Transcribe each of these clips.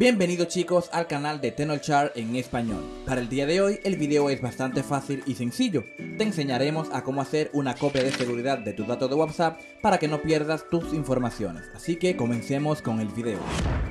Bienvenidos chicos al canal de Tenolchar en español. Para el día de hoy el video es bastante fácil y sencillo. Te enseñaremos a cómo hacer una copia de seguridad de tus datos de WhatsApp para que no pierdas tus informaciones. Así que comencemos con el video.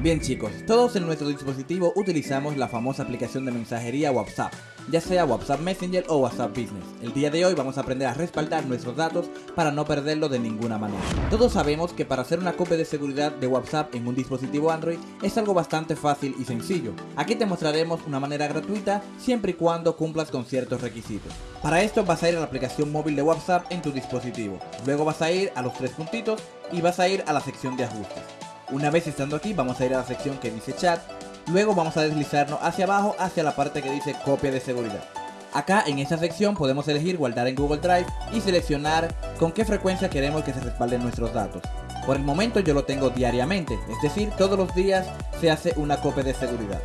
Bien chicos, todos en nuestro dispositivo utilizamos la famosa aplicación de mensajería WhatsApp, ya sea WhatsApp Messenger o WhatsApp Business. El día de hoy vamos a aprender a respaldar nuestros datos para no perderlo de ninguna manera. Todos sabemos que para hacer una copia de seguridad de WhatsApp en un dispositivo Android es algo bastante fácil y sencillo. Aquí te mostraremos una manera gratuita siempre y cuando cumplas con ciertos requisitos. Para esto vas a ir a la aplicación móvil de WhatsApp en tu dispositivo. Luego vas a ir a los tres puntitos y vas a ir a la sección de ajustes. Una vez estando aquí vamos a ir a la sección que dice chat, luego vamos a deslizarnos hacia abajo hacia la parte que dice copia de seguridad. Acá en esta sección podemos elegir guardar en Google Drive y seleccionar con qué frecuencia queremos que se respalden nuestros datos. Por el momento yo lo tengo diariamente, es decir, todos los días se hace una copia de seguridad.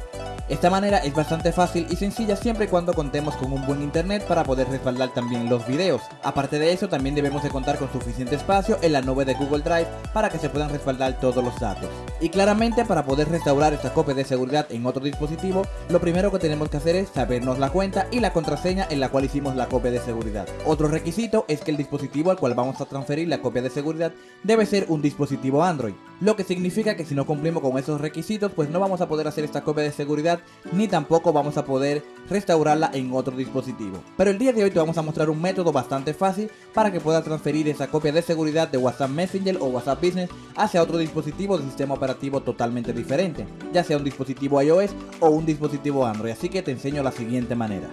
Esta manera es bastante fácil y sencilla siempre y cuando contemos con un buen internet para poder respaldar también los videos. Aparte de eso también debemos de contar con suficiente espacio en la nube de Google Drive para que se puedan respaldar todos los datos. Y claramente para poder restaurar esta copia de seguridad en otro dispositivo, lo primero que tenemos que hacer es sabernos la cuenta y la contraseña en la cual hicimos la copia de seguridad. Otro requisito es que el dispositivo al cual vamos a transferir la copia de seguridad debe ser un dispositivo Android, lo que significa que si no cumplimos con esos requisitos pues no vamos a poder hacer esta copia de seguridad ni tampoco vamos a poder restaurarla en otro dispositivo. Pero el día de hoy te vamos a mostrar un método bastante fácil para que puedas transferir esa copia de seguridad de WhatsApp Messenger o WhatsApp Business hacia otro dispositivo de sistema operativo totalmente diferente, ya sea un dispositivo iOS o un dispositivo Android, así que te enseño la siguiente manera.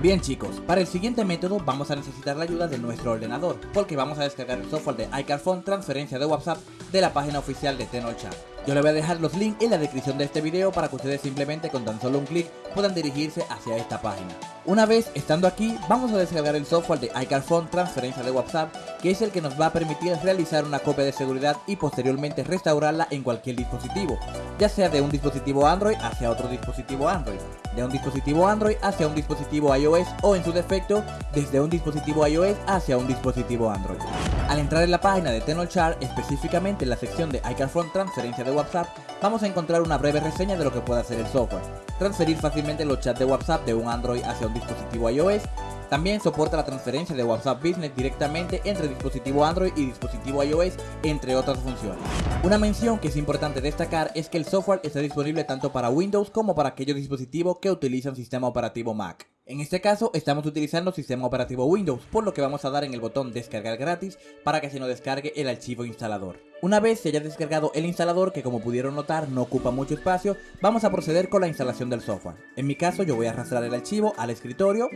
Bien chicos, para el siguiente método vamos a necesitar la ayuda de nuestro ordenador, porque vamos a descargar el software de iCarphone transferencia de WhatsApp de la página oficial de Tenolchat. Yo les voy a dejar los links en la descripción de este video para que ustedes simplemente con tan solo un clic puedan dirigirse hacia esta página. Una vez estando aquí, vamos a descargar el software de iCarphone transferencia de WhatsApp, que es el que nos va a permitir realizar una copia de seguridad y posteriormente restaurarla en cualquier dispositivo, ya sea de un dispositivo Android hacia otro dispositivo Android, de un dispositivo Android hacia un dispositivo iOS o en su defecto, desde un dispositivo iOS hacia un dispositivo Android. Al entrar en la página de Tenolchar, específicamente en la sección de iCarphone transferencia de WhatsApp, vamos a encontrar una breve reseña de lo que puede hacer el software. Transferir fácilmente los chats de WhatsApp de un Android hacia un dispositivo iOS. También soporta la transferencia de WhatsApp Business directamente entre dispositivo Android y dispositivo iOS, entre otras funciones. Una mención que es importante destacar es que el software está disponible tanto para Windows como para aquellos dispositivos que utilizan sistema operativo Mac. En este caso estamos utilizando sistema operativo Windows, por lo que vamos a dar en el botón descargar gratis para que se nos descargue el archivo instalador. Una vez se haya descargado el instalador, que como pudieron notar no ocupa mucho espacio, vamos a proceder con la instalación del software. En mi caso yo voy a arrastrar el archivo al escritorio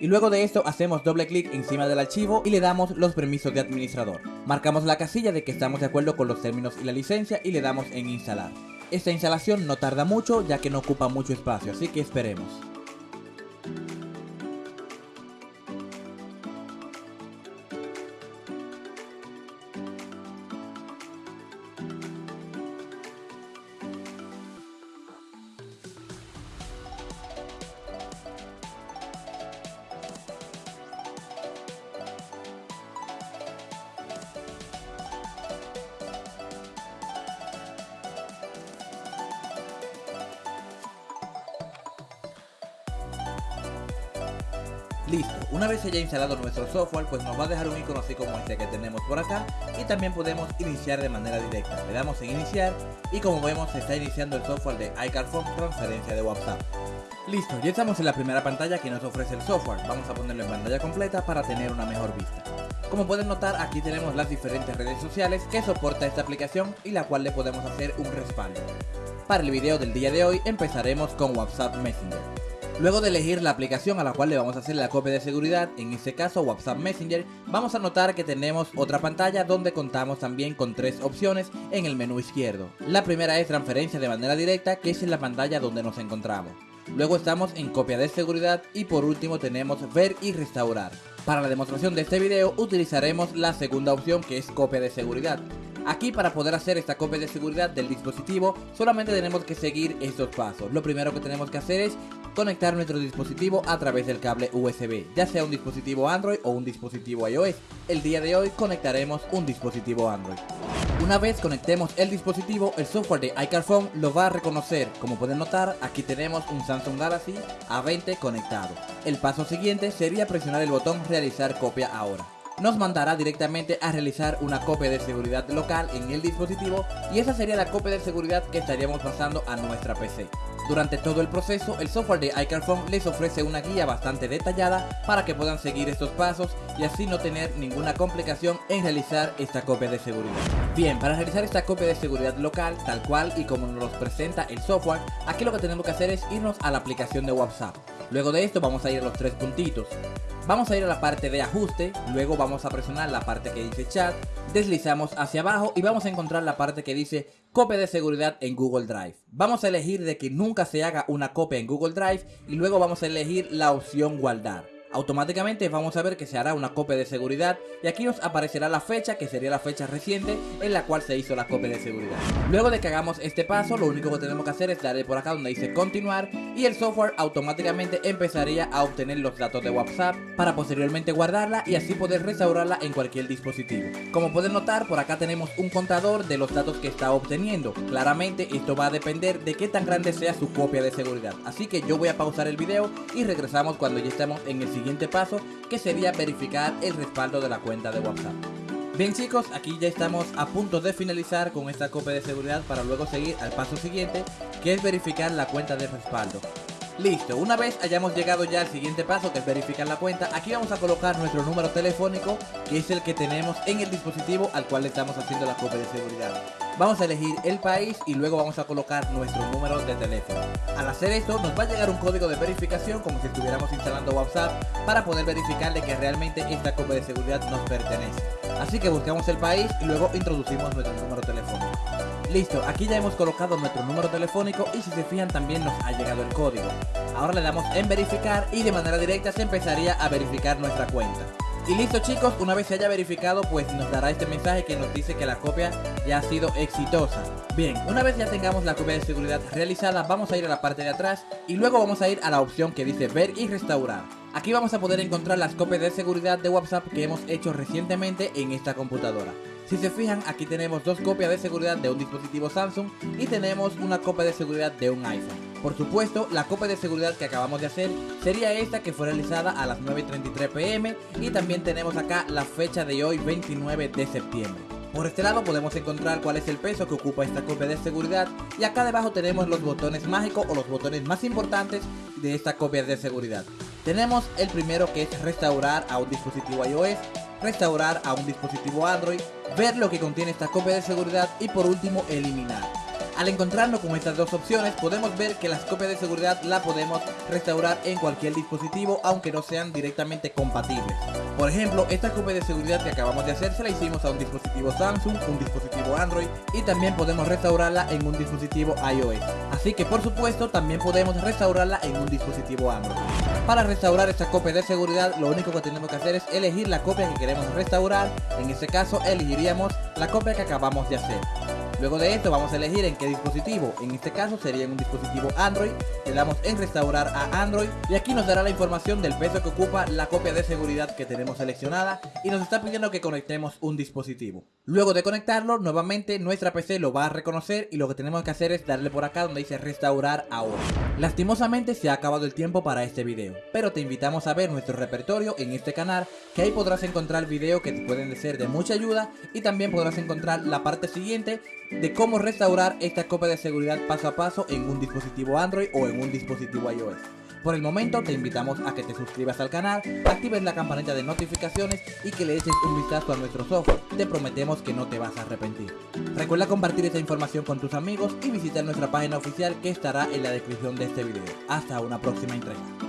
y luego de esto hacemos doble clic encima del archivo y le damos los permisos de administrador. Marcamos la casilla de que estamos de acuerdo con los términos y la licencia y le damos en instalar. Esta instalación no tarda mucho ya que no ocupa mucho espacio, así que esperemos. Listo, una vez se haya instalado nuestro software, pues nos va a dejar un icono así como este que tenemos por acá y también podemos iniciar de manera directa. Le damos en iniciar y como vemos se está iniciando el software de iCarphone transferencia de WhatsApp. Listo, ya estamos en la primera pantalla que nos ofrece el software. Vamos a ponerlo en pantalla completa para tener una mejor vista. Como pueden notar, aquí tenemos las diferentes redes sociales que soporta esta aplicación y la cual le podemos hacer un respaldo. Para el video del día de hoy empezaremos con WhatsApp Messenger. Luego de elegir la aplicación a la cual le vamos a hacer la copia de seguridad, en este caso WhatsApp Messenger, vamos a notar que tenemos otra pantalla donde contamos también con tres opciones en el menú izquierdo. La primera es transferencia de manera directa, que es en la pantalla donde nos encontramos. Luego estamos en copia de seguridad y por último tenemos ver y restaurar. Para la demostración de este video utilizaremos la segunda opción que es copia de seguridad. Aquí para poder hacer esta copia de seguridad del dispositivo solamente tenemos que seguir estos pasos. Lo primero que tenemos que hacer es conectar nuestro dispositivo a través del cable USB, ya sea un dispositivo Android o un dispositivo iOS. El día de hoy conectaremos un dispositivo Android. Una vez conectemos el dispositivo, el software de iCarphone lo va a reconocer. Como pueden notar, aquí tenemos un Samsung Galaxy A20 conectado. El paso siguiente sería presionar el botón realizar copia ahora nos mandará directamente a realizar una copia de seguridad local en el dispositivo y esa sería la copia de seguridad que estaríamos pasando a nuestra PC. Durante todo el proceso, el software de iCarphone les ofrece una guía bastante detallada para que puedan seguir estos pasos y así no tener ninguna complicación en realizar esta copia de seguridad. Bien, para realizar esta copia de seguridad local, tal cual y como nos presenta el software, aquí lo que tenemos que hacer es irnos a la aplicación de WhatsApp. Luego de esto vamos a ir a los tres puntitos. Vamos a ir a la parte de ajuste, luego vamos a presionar la parte que dice chat, deslizamos hacia abajo y vamos a encontrar la parte que dice copia de seguridad en Google Drive. Vamos a elegir de que nunca se haga una copia en Google Drive y luego vamos a elegir la opción guardar automáticamente vamos a ver que se hará una copia de seguridad y aquí nos aparecerá la fecha que sería la fecha reciente en la cual se hizo la copia de seguridad. Luego de que hagamos este paso lo único que tenemos que hacer es darle por acá donde dice continuar y el software automáticamente empezaría a obtener los datos de WhatsApp para posteriormente guardarla y así poder restaurarla en cualquier dispositivo. Como pueden notar por acá tenemos un contador de los datos que está obteniendo. Claramente esto va a depender de qué tan grande sea su copia de seguridad. Así que yo voy a pausar el video y regresamos cuando ya estemos en el siguiente siguiente paso que sería verificar el respaldo de la cuenta de WhatsApp. Bien chicos, aquí ya estamos a punto de finalizar con esta copia de seguridad para luego seguir al paso siguiente que es verificar la cuenta de respaldo. Listo, una vez hayamos llegado ya al siguiente paso que es verificar la cuenta, aquí vamos a colocar nuestro número telefónico que es el que tenemos en el dispositivo al cual estamos haciendo la copia de seguridad. Vamos a elegir el país y luego vamos a colocar nuestro número de teléfono. Al hacer esto nos va a llegar un código de verificación como si estuviéramos instalando WhatsApp para poder verificarle que realmente esta copia de seguridad nos pertenece. Así que buscamos el país y luego introducimos nuestro número telefónico. Listo, aquí ya hemos colocado nuestro número telefónico y si se fijan también nos ha llegado el código. Ahora le damos en verificar y de manera directa se empezaría a verificar nuestra cuenta. Y listo chicos, una vez se haya verificado pues nos dará este mensaje que nos dice que la copia ya ha sido exitosa. Bien, una vez ya tengamos la copia de seguridad realizada vamos a ir a la parte de atrás y luego vamos a ir a la opción que dice ver y restaurar. Aquí vamos a poder encontrar las copias de seguridad de WhatsApp que hemos hecho recientemente en esta computadora. Si se fijan, aquí tenemos dos copias de seguridad de un dispositivo Samsung y tenemos una copia de seguridad de un iPhone. Por supuesto, la copia de seguridad que acabamos de hacer sería esta que fue realizada a las 9.33 pm y también tenemos acá la fecha de hoy 29 de septiembre. Por este lado podemos encontrar cuál es el peso que ocupa esta copia de seguridad y acá debajo tenemos los botones mágicos o los botones más importantes de esta copia de seguridad. Tenemos el primero que es restaurar a un dispositivo iOS, restaurar a un dispositivo Android, ver lo que contiene esta copia de seguridad y por último eliminar. Al encontrarnos con estas dos opciones podemos ver que las copias de seguridad la podemos restaurar en cualquier dispositivo aunque no sean directamente compatibles. Por ejemplo, esta copia de seguridad que acabamos de hacer se la hicimos a un dispositivo Samsung, un dispositivo Android y también podemos restaurarla en un dispositivo iOS. Así que por supuesto también podemos restaurarla en un dispositivo Android. Para restaurar esta copia de seguridad lo único que tenemos que hacer es elegir la copia que queremos restaurar, en este caso elegiríamos la copia que acabamos de hacer. Luego de esto vamos a elegir en qué dispositivo, en este caso sería en un dispositivo Android, le damos en restaurar a Android. Y aquí nos dará la información del peso que ocupa la copia de seguridad que tenemos seleccionada. Y nos está pidiendo que conectemos un dispositivo. Luego de conectarlo, nuevamente nuestra PC lo va a reconocer. Y lo que tenemos que hacer es darle por acá donde dice restaurar ahora. Lastimosamente se ha acabado el tiempo para este video, pero te invitamos a ver nuestro repertorio en este canal que ahí podrás encontrar videos que te pueden ser de mucha ayuda. Y también podrás encontrar la parte siguiente de cómo restaurar esta copia de seguridad paso a paso en un dispositivo Android o en un dispositivo iOS. Por el momento te invitamos a que te suscribas al canal, actives la campanita de notificaciones y que le eches un vistazo a nuestro software. Te prometemos que no te vas a arrepentir. Recuerda compartir esta información con tus amigos y visitar nuestra página oficial que estará en la descripción de este video. Hasta una próxima entrega.